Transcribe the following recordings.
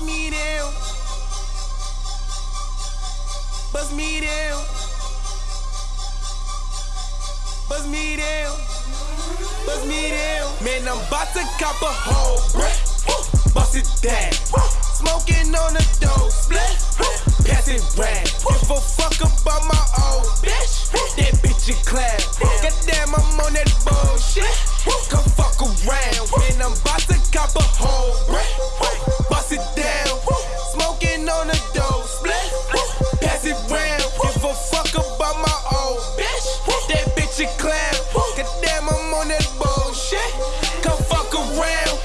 Bust me down. Bust me down. Bust me down. Bust me down. Man, I'm about to cop a whole brick. Bust it down. Smoking on the dope split. Pass it round. Give a fuck about my old bitch. That bitch in class. Goddamn, I'm on that bullshit. Class. Goddamn, I'm on that bullshit. Come fuck around.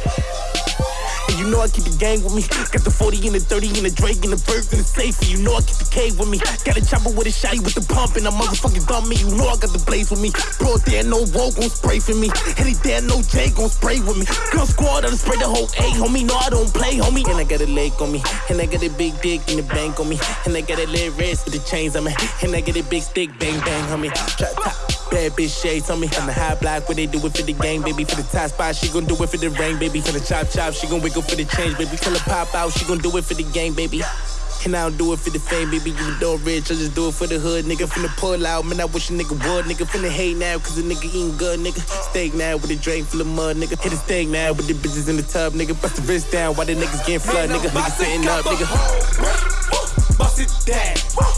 And you know I keep the gang with me. Got the 40 and the 30 and the Drake and the birds and the safe. And you know I keep the K with me. Got a chopper with a shotty with the pump and a motherfucking dumb me. You know I got the blaze with me. Bro, there no woe gon' spray for me. Any there no J gon' spray with me. Girl squad, I done spray the whole A, homie. No, I don't play, homie. And I got a leg on me. And I got a big dick in the bank on me. And I got a little wrist with the chains on me. And I got a big stick, bang, bang, homie. Trap top. Bad bitch shades on me. On the high block, what they do it for the gang, baby. For the top spot, she gon' do it for the rain, baby. For the chop chop, she gon' wiggle for the change, baby. Till her pop out, she gon' do it for the gang, baby. And I don't do it for the fame, baby. You know rich, I just do it for the hood, nigga. Finna pull out, man. I wish a nigga would, nigga. Finna hate now, cause the nigga eating good, nigga. Steak now with a drain full of mud, nigga. Hit a steak now with the bitches in the tub, nigga. Bust the wrist down while the niggas getting flood, nigga. Nigga sitting up, nigga. Bust it down.